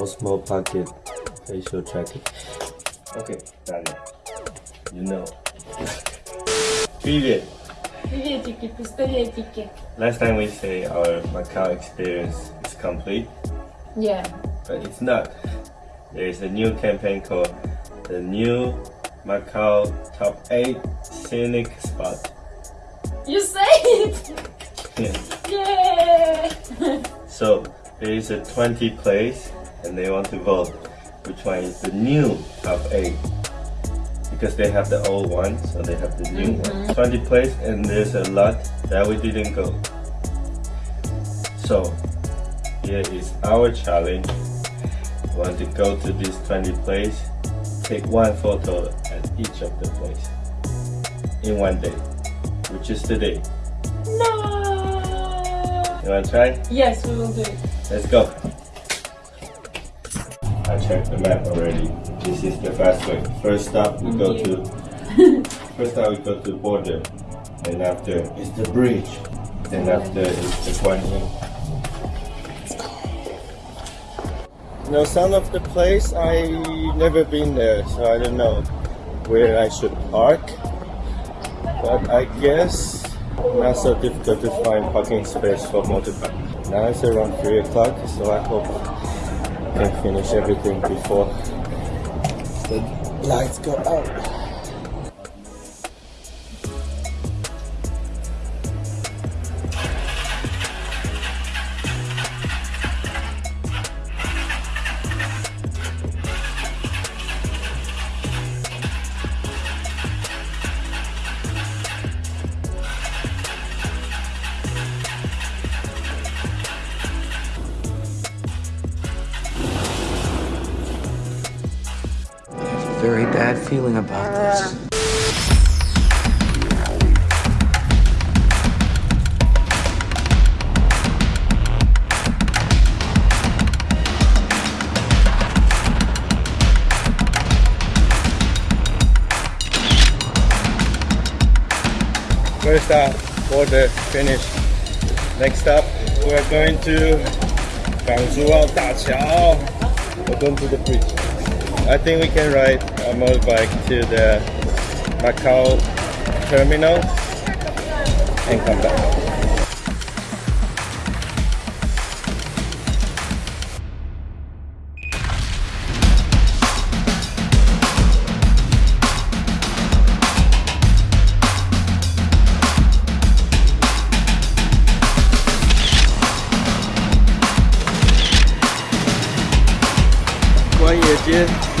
Osmo Pocket facial tracking. Okay, got it. You know. Привет. Приветики, пистолетики. Last time we say our Macau experience is complete, Yeah. but it's not. There is a new campaign called the new Macau Top 8 Scenic Spot. You say it! Yeah. Yeah! So there is a 20 place and they want to vote which one is the new top 8 because they have the old one so they have the new one. Mm-hmm. 20 place and there's a lot that we didn't go. So here is our challenge. We want to go to this 20 place? Take one photo at each of the place in one day which is today. No! you want to try? Yes, we will do it. Let's go. I checked the map already. This is the fast way. First stop we go to first stop we go to the border. And after is the bridge. Then after is the Guan Yin. No sound of the place I never been there, so I don't know where I should park. But I guess not so difficult to find parking space for motorbike. Now it's around 3 o'clock, so I hope Can finish everything before the lights go out. Very bad feeling about this. First stop, finish. Next up, we're going to Gangzhuao Dachao. We're going to the bridge. I think we can ride a motorbike to the Macau terminal and come back.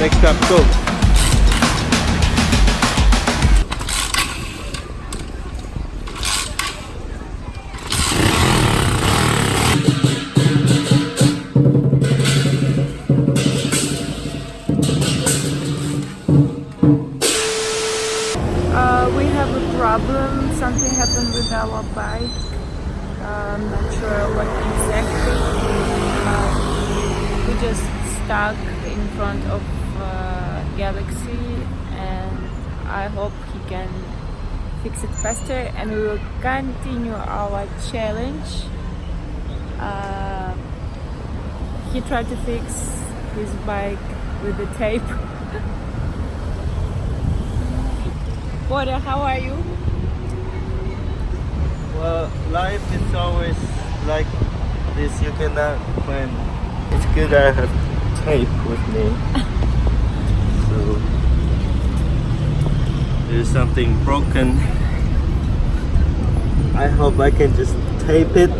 Next up, go. Fix it faster. And we will continue our challenge. Uh, he tried to fix his bike with the tape. Border, how are you? Well, life is always like this. You cannot plan. It's good I have tape with me. so there's something broken. I hope I can just tape it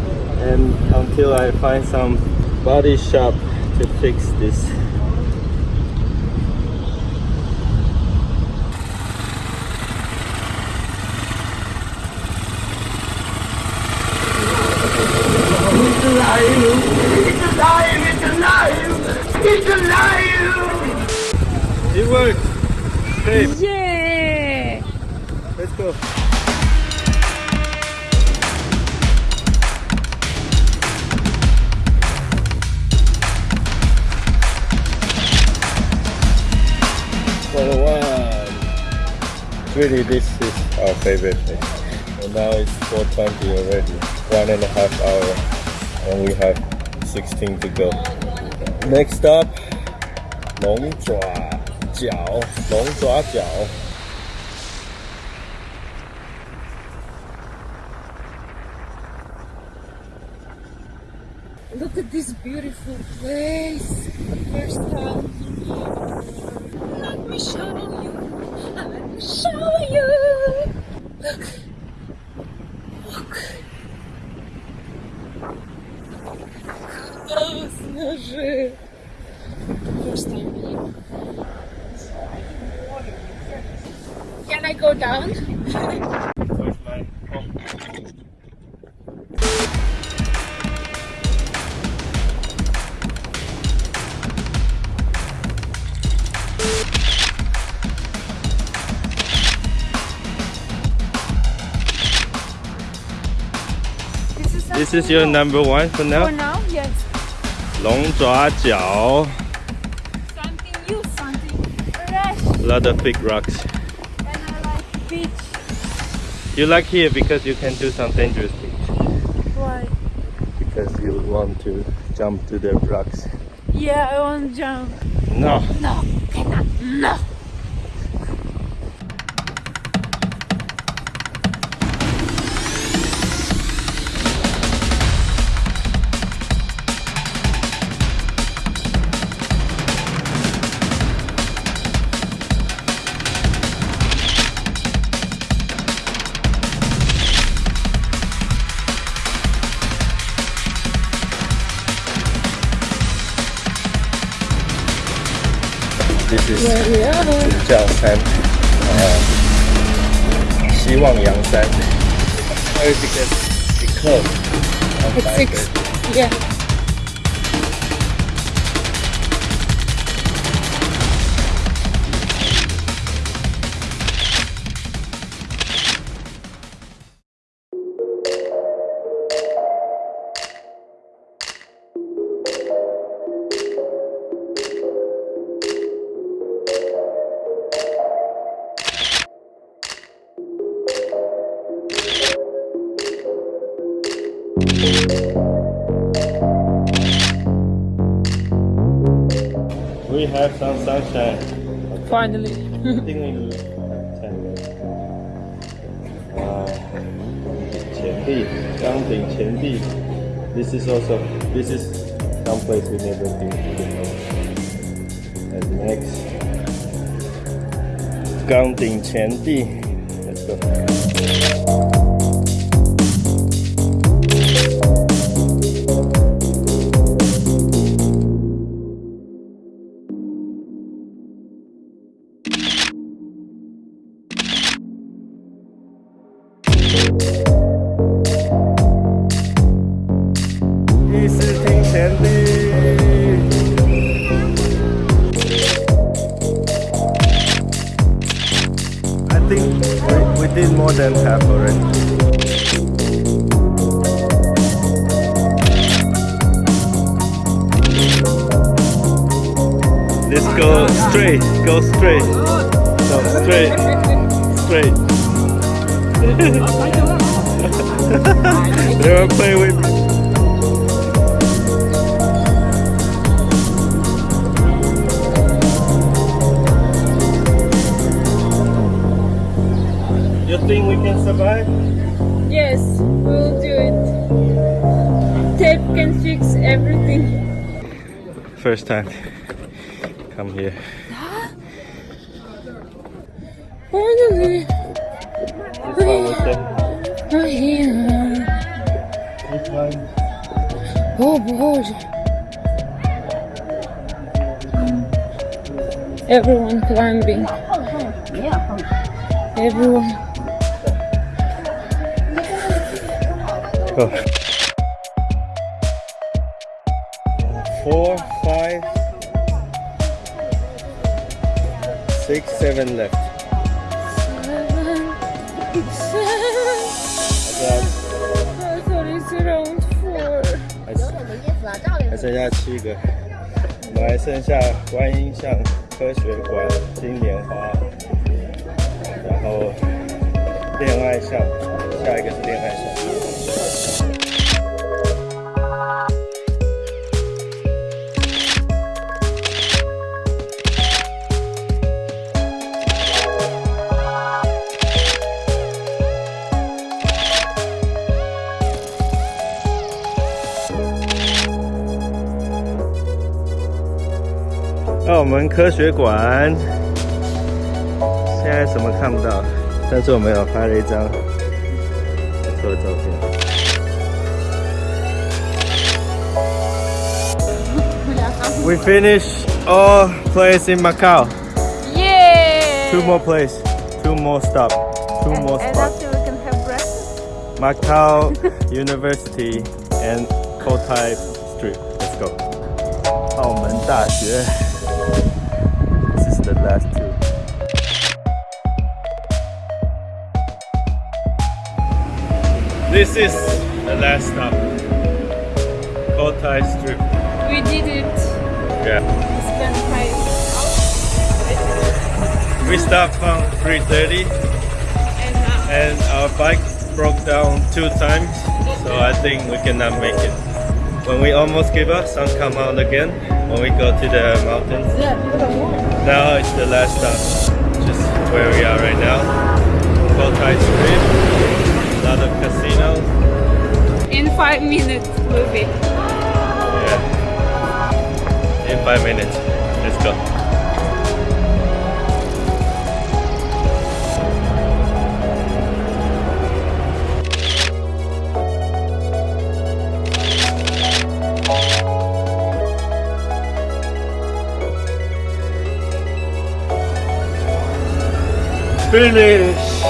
and until I find some body shop to fix this. A lie it's a lieu it's a lion it worked! Tape, Yeah! let's go. For one. Really, this is our favorite thing. And now it's 4.20 already. One and a half hour. And we have 16 to go. Next up，龙爪脚，龙爪脚。 Beautiful place. First time This is This is your number one for For now. now, yes. 龙爪脚 Something new, something fresh. a lot of big rocks. And I like beach. You like here because you can do some dangerous things. Why? Because you want to jump to the rocks. Yeah, I want to jump. No. No, cannot. No. 叫山，呃，希望阳山。Where did you get the code? Six. Yeah. We have some sunshine. Okay. Finally. I think we have 10 minutes. Wow. Counting uh, Chendi. This is also, this is some place we never been to And next, Counting Chendi. Let's go. More than already. Let's go straight, go straight, go straight, straight. they were playing with me. You think we can survive? Yes, we'll do it. Tape can fix everything. First time come here. Finally. This one was the We're here. this one. Oh, Bоже. Everyone climbing. Everyone. Go. Four, five, six, seven left. Thought it's around four. 还是还剩下七个，我们还剩下观音像科学馆、金莲花，然后恋爱像，下一个是恋爱像。澳门科学馆，现在什么看不到，但是我们有拍了一张不错的照片。We finished all place in Macau. Yay! Two more place, two more stop, two and, more spots. And after we can have breakfast. Macau University and Cotai Street. Let's go. 澳门大学。This is the last two. This is the last stop. Cotai Street. We did it. Yeah. We spent five We stopped from 3:30 and now and our bike broke down two times, so I think we cannot make it. When we almost give up, sun come out again. When we go to the mountains, now it's the last stop, just where we are right now. Cotai Street, a lot of casinos. in five minutes we'll be. Yeah. In five minutes, let's go. Finished!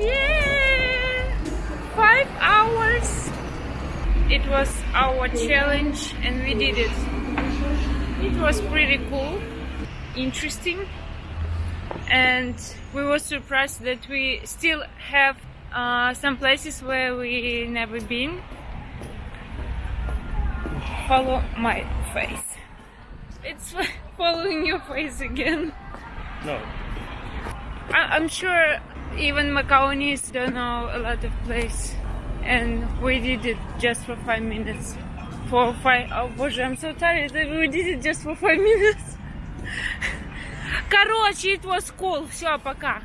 Yeah! Five hours. It was our challenge, and we did it. It was pretty cool, interesting, and we were surprised that we still have uh, some places where we never been Follow my face. It's following your face again. No. I- I'm sure even Macaonis don't know a lot of place, and we did it just for five minutes. For five. Oh, боже, I'm so tired. that We did it just for five minutes. Короче, it was cool. Все, пока.